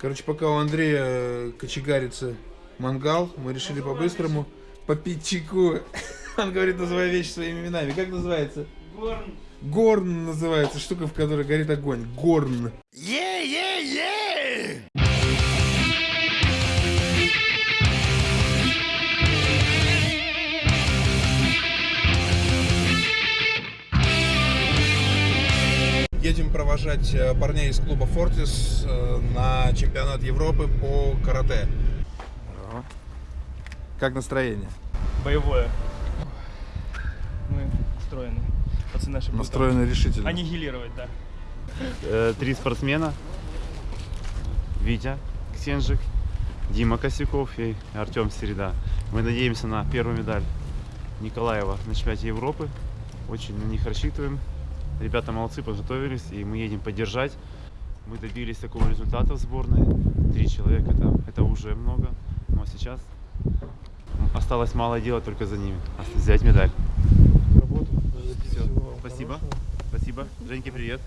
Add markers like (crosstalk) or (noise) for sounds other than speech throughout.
Короче, пока у Андрея э, кочегарится мангал, мы решили по-быстрому попить чайку. (laughs) Он говорит, называй вещи своими именами. Как называется? Горн. Горн называется, штука, в которой горит огонь. Горн. Едем провожать э, парней из клуба Фортис э, на чемпионат Европы по карате. Как настроение? Боевое. Мы настроены. Пацаны наши будут Настроено решительно. аннигилировать, да. Э, три спортсмена. Витя Ксенжик, Дима Косяков и Артем Середа. Мы надеемся на первую медаль Николаева на чемпионате Европы. Очень на них рассчитываем. Ребята молодцы, подготовились, и мы едем поддержать. Мы добились такого результата в сборной. Три человека, это, это уже много. Но сейчас осталось мало делать только за ними. Взять медаль. Всё. Спасибо. Спасибо. Женьке привет.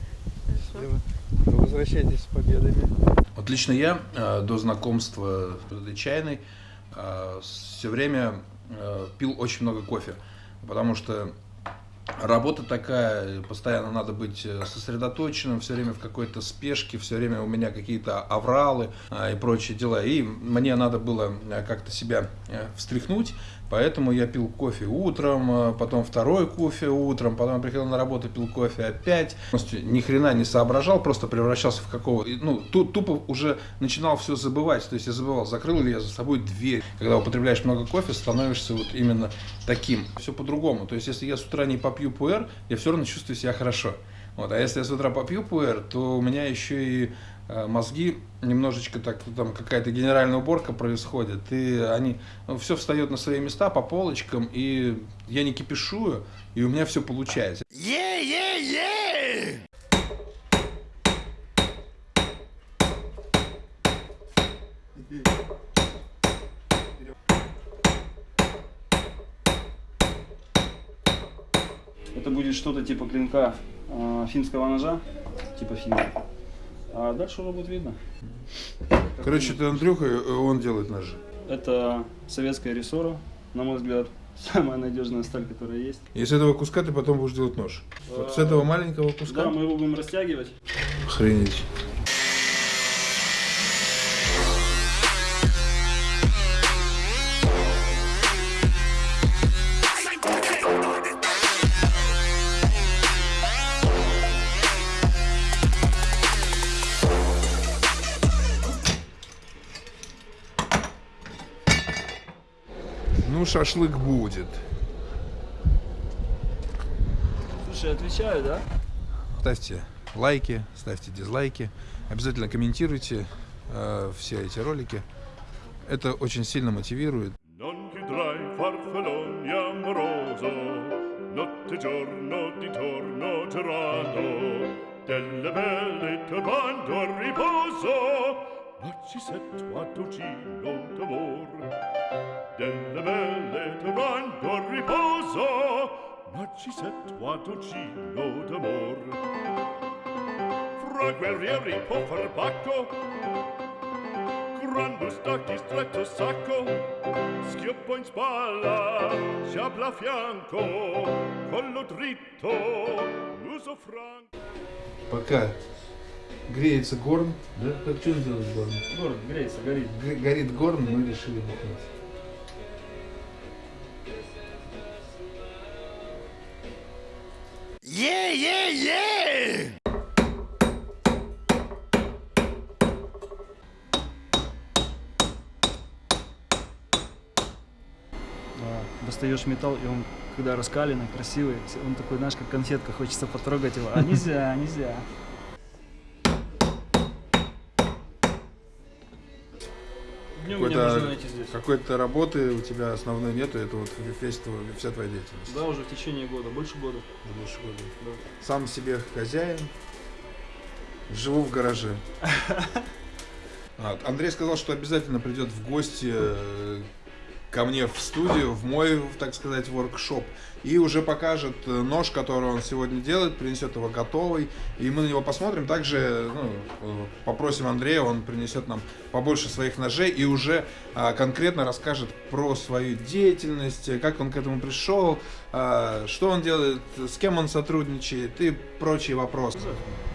Возвращайтесь с победами. Вот лично я э, до знакомства с этой чайной все время э, пил очень много кофе, потому что работа такая, постоянно надо быть э, сосредоточенным, все время в какой-то спешке, все время у меня какие-то авралы э, и прочие дела, и мне надо было э, как-то себя э, встряхнуть, поэтому я пил кофе утром, э, потом второй кофе утром, потом приходил на работу, пил кофе опять, Полностью ни хрена не соображал, просто превращался в какого, ну, ту- тупо уже начинал все забывать, то есть я забывал, закрыл ли я за собой дверь. Когда употребляешь много кофе, становишься вот именно таким. Все по-другому, то есть если я с утра не попью пуэр, я все равно чувствую себя хорошо. Вот, а если я с утра попью пуэр, то у меня еще и мозги немножечко так, там какая-то генеральная уборка происходит, и они, все встает на свои места по полочкам, и я не кипишую, и у меня все получается. Это будет что-то типа клинка э, финского ножа, типа финка. А дальше уже будет видно. Короче, это Андрюха, э, он делает ножи. Это советская рессора, на мой взгляд, (laughs) самая надежная сталь, которая есть. И с этого куска ты потом будешь делать нож. Вот с этого маленького куска. Да, мы его будем растягивать. Охренеть. Шашлык будет. Слушай, отвечаю, да? Ставьте лайки, ставьте дизлайки. Обязательно комментируйте э, все эти ролики. Это очень сильно мотивирует. Notte giorno di torno tirano, delle belle turbando a riposo, ma ci sento a docino riposo, ma ci sento a docino d'amor. Fra guerrieri può far pacco, Grande stacchi stretto sacco, schioppo in spalla, sciabla a fianco, collo dritto, uso franco. Пока греется горн, да? Как что сделать горн? Город греется, горит. Г- горит горн, мы решили бухнуть. Да, достаешь металл, и он, когда раскаленный, красивый, он такой, знаешь, как конфетка, хочется потрогать его. А нельзя, нельзя. Днем меня Какой-то-. Какой-то работы у тебя основной нету, это вот весь твой, вся твоя деятельность. Да, уже в течение года, больше года. Больше года. Да. Сам себе хозяин, живу в гараже. (laughs) Андрей сказал, что обязательно придет в гости э, ко мне в студию, в мой, так сказать, воркшоп, и уже покажет э, нож, который он сегодня делает, принесет его готовый, и мы на него посмотрим. Также ну, э, попросим Андрея, он принесет нам побольше своих ножей и уже а, конкретно расскажет про свою деятельность, как он к этому пришел, а, что он делает, с кем он сотрудничает и прочие вопросы.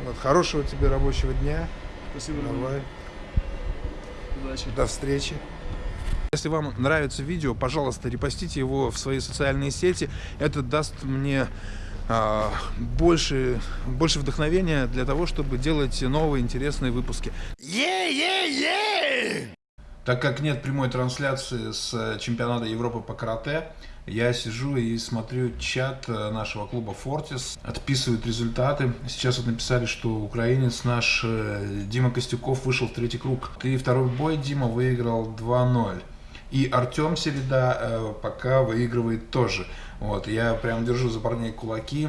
Вот, хорошего тебе рабочего дня. Спасибо, Давай. Удачи. До встречи. Если вам нравится видео, пожалуйста, репостите его в свои социальные сети. Это даст мне а, больше, больше вдохновения для того, чтобы делать новые интересные выпуски. Так как нет прямой трансляции с чемпионата Европы по карате, я сижу и смотрю чат э, нашего клуба Fortis, отписывают результаты. Сейчас вот написали, что украинец наш э, Дима Костюков вышел в третий круг. Ты второй бой, Дима, выиграл 2-0. И Артем Середа э, пока выигрывает тоже. Вот, я прям держу за парней кулаки.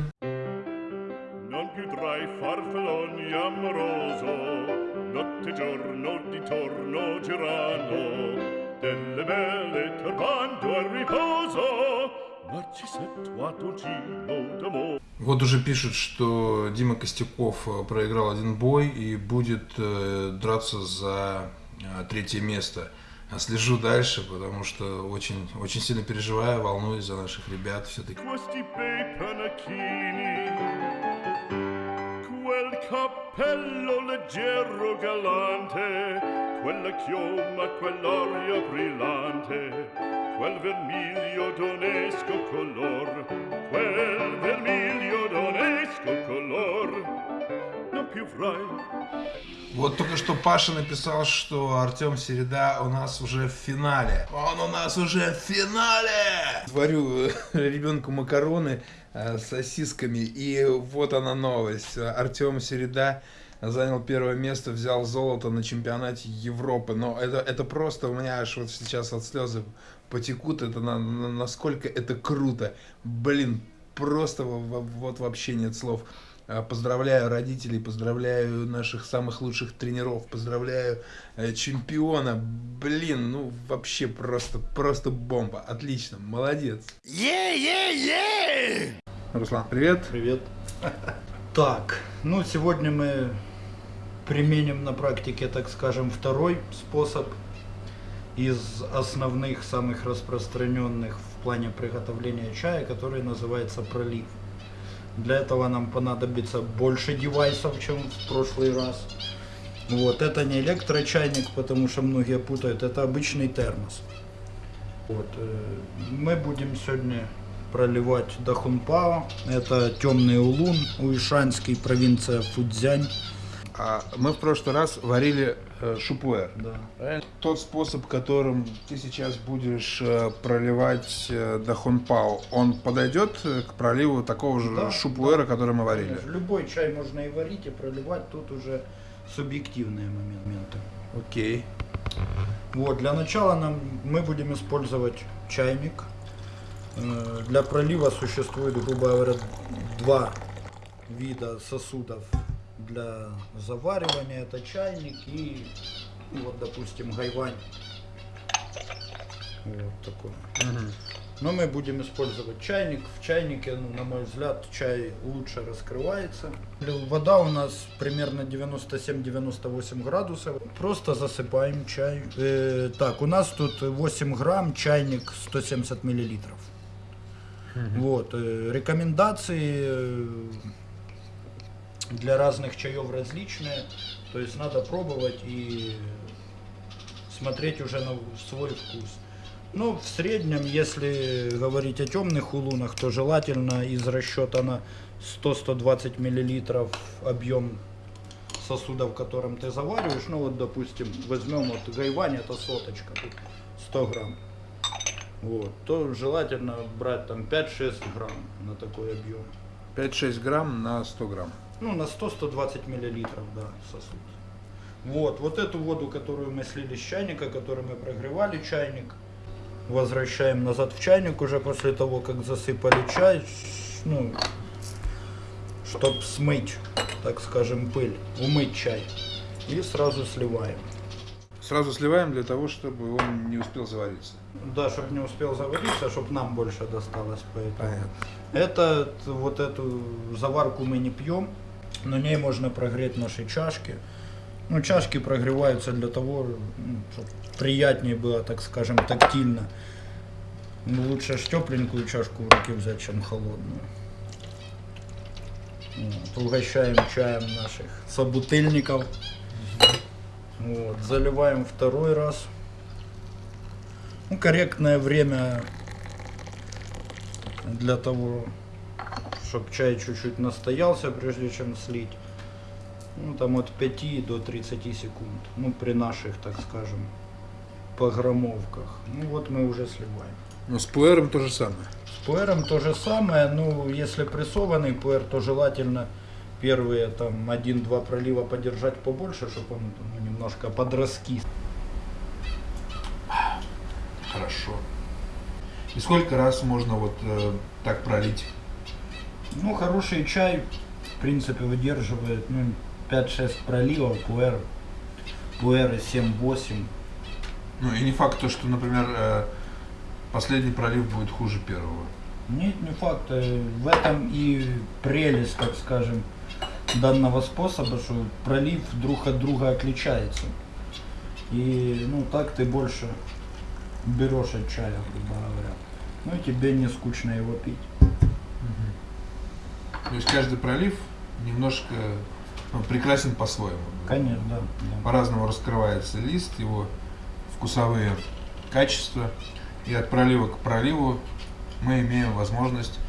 Вот уже пишут, что Дима Костюков э, проиграл один бой и будет э, драться за э, третье место. А Слежу дальше, потому что очень, очень сильно переживаю, волнуюсь за наших ребят все-таки. Cappello leggero galante, quella chioma, quell'aria brillante, quel vermiglio d'onesco color, Вот только что Паша написал, что Артем Середа у нас уже в финале. Он у нас уже в финале! Варю э, ребенку макароны э, с сосисками, и вот она новость. Артем Середа занял первое место, взял золото на чемпионате Европы. Но это, это просто у меня аж вот сейчас от слезы потекут. Это на- на- насколько это круто. Блин, просто во- во- вот вообще нет слов. А, Поздравляю родителей, поздравляю наших самых лучших тренеров, поздравляю э, чемпиона. Блин, ну вообще просто, просто бомба. Отлично, молодец. Руслан, привет. Привет. (laughs) Так, ну сегодня мы применим на практике, так скажем, второй способ из основных, самых распространенных в плане приготовления чая, который называется пролив. Для этого нам понадобится больше девайсов, чем в прошлый раз. Вот, это не электрочайник, потому что многие путают, это обычный термос. Вот, э, мы будем сегодня проливать Дахунпао. Это темный улун, Уишанский, провинция Фудзянь. А мы в прошлый раз варили э, шупуэр. Да. Правильно? Тот способ, которым ты сейчас будешь э, проливать э, дахунпао, он подойдет э, к проливу такого же Да, шупуэра, который мы варили? Конечно, Любой чай можно и варить, и проливать, тут уже субъективные моменты. Окей. Вот, для начала нам, мы будем использовать чайник. Э, Для пролива существует, грубо говоря, два вида сосудов для заваривания. Это чайник и, ну, вот, допустим, гайвань. Вот такой. Но мы будем использовать чайник. В чайнике, ну, на мой взгляд, чай лучше раскрывается. Вода у нас примерно 97-98 градусов. Просто засыпаем чай. Э, так, у нас тут 8 грамм, чайник 170 миллилитров. Вот, э, рекомендации э, для разных чаев различные. То есть надо пробовать и смотреть уже на свой вкус. Ну, в среднем, если говорить о темных улунах, то желательно из расчета на 100-120 миллилитров объем сосуда, в котором ты завариваешь. Ну, вот, допустим, возьмем вот гайвань, это соточка, тут 100 грамм. Вот, то желательно брать там 5-6 грамм на такой объем. 5-6 грамм на 100 грамм. Ну, на 100-120 миллилитров, да, сосуд. Вот, вот эту воду, которую мы слили с чайника, которую мы прогревали чайник, возвращаем назад в чайник уже после того, как засыпали чай, ну, чтобы смыть, так скажем, пыль, умыть чай. И сразу сливаем. Сразу сливаем для того, чтобы он не успел завариться. Да, чтобы не успел завариться, чтобы нам больше досталось. Поэтому. Понятно. Это вот эту заварку мы не пьем, на ней можно прогреть наши чашки. Ну, чашки прогреваются для того, чтобы приятнее было, так скажем, тактильно. Ну, лучше ж тепленькую чашку в руки взять, чем холодную. Вот, угощаем чаем наших собутыльников. Вот, заливаем второй раз. Ну, корректное время для того, чтобы чай чуть-чуть настоялся, прежде чем слить. Ну, там от 5 до 30 секунд. Ну, при наших, так скажем, погромовках. Ну, вот мы уже сливаем. Но с пуэром то же самое. С пуэром то же самое, ну, если прессованный пуэр, то желательно первые там один-два пролива подержать побольше, чтобы он ну, немножко подраскис. Хорошо. И сколько раз можно вот э, так пролить? Ну, хороший чай, в принципе, выдерживает ну, 5-6 проливов, пуэр, пуэры 7-8. Ну и не факт то, что, например, э, последний пролив будет хуже первого. Нет, не факт. э, В этом и прелесть, так скажем, данного способа, что пролив друг от друга отличается. И ну так ты больше берешь от чая, грубо говоря. Ну и тебе не скучно его пить. То есть каждый пролив немножко ну, прекрасен по-своему. Конечно, да. По-разному раскрывается лист, его вкусовые качества. И от пролива к проливу мы имеем возможность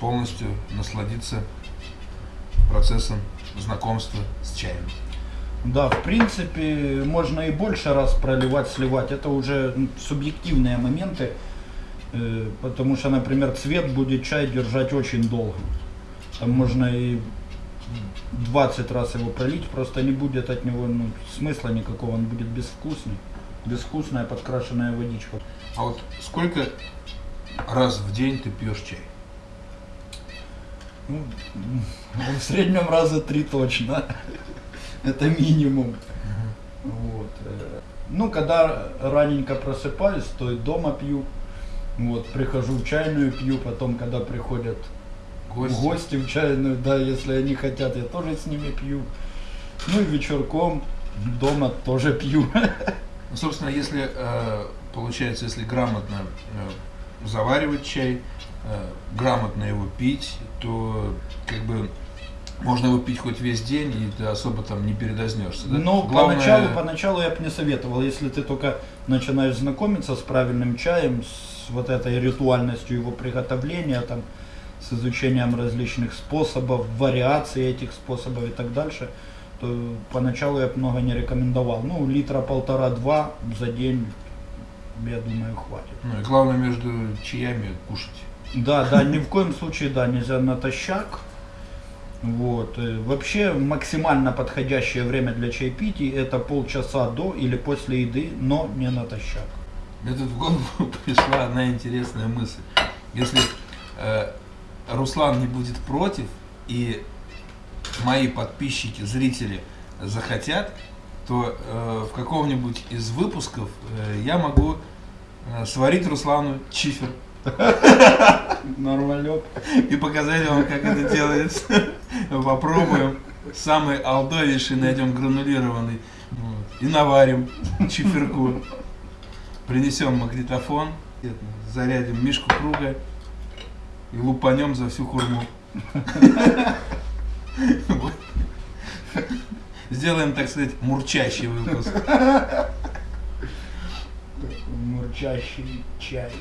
полностью насладиться процессом знакомства с чаем. Да, в принципе, можно и больше раз проливать, сливать. Это уже м, субъективные моменты, э, потому что, например, цвет будет чай держать очень долго. Там можно и 20 раз его пролить, просто не будет от него ну, смысла никакого, он будет безвкусный. Безвкусная подкрашенная водичка. А вот сколько раз в день ты пьешь чай? Ну, в среднем раза три точно. Это минимум. Вот. Ну, когда раненько просыпаюсь, то и дома пью. Вот, прихожу в чайную пью, потом, когда приходят Гости? гости в чайную, да, если они хотят, я тоже с ними пью. Ну и вечерком дома тоже пью. Ну, собственно, если э, получается, если грамотно э, заваривать чай, э, грамотно его пить, то как бы можно его пить хоть весь день, и ты особо там не передознешься. Да? Но Главное- поначалу, поначалу я бы не советовал, если ты только начинаешь знакомиться с правильным чаем, с вот этой ритуальностью его приготовления, там, с изучением различных способов, вариаций этих способов и так дальше, то поначалу я много не рекомендовал. Ну, литра полтора-два за день, я думаю, хватит. Ну и главное между чаями кушать. Да, да, ни в коем случае, да, нельзя натощак. Вот. э, Вообще максимально подходящее время для чаепития это полчаса до или после еды, но не натощак. Мне тут в голову (laughs) пришла одна интересная мысль. Если э, Руслан не будет против, и мои подписчики, зрители захотят, то э, в каком-нибудь из выпусков э, я могу э, сварить Руслану чифер Нормалек. и показать вам, как это делается. Попробуем. Самый алдовейший найдем гранулированный. И наварим чиферку. Принесем магнитофон, зарядим мишку круга и лупанем за всю хурму. Сделаем, так сказать, мурчащий выпуск. Мурчащий чай.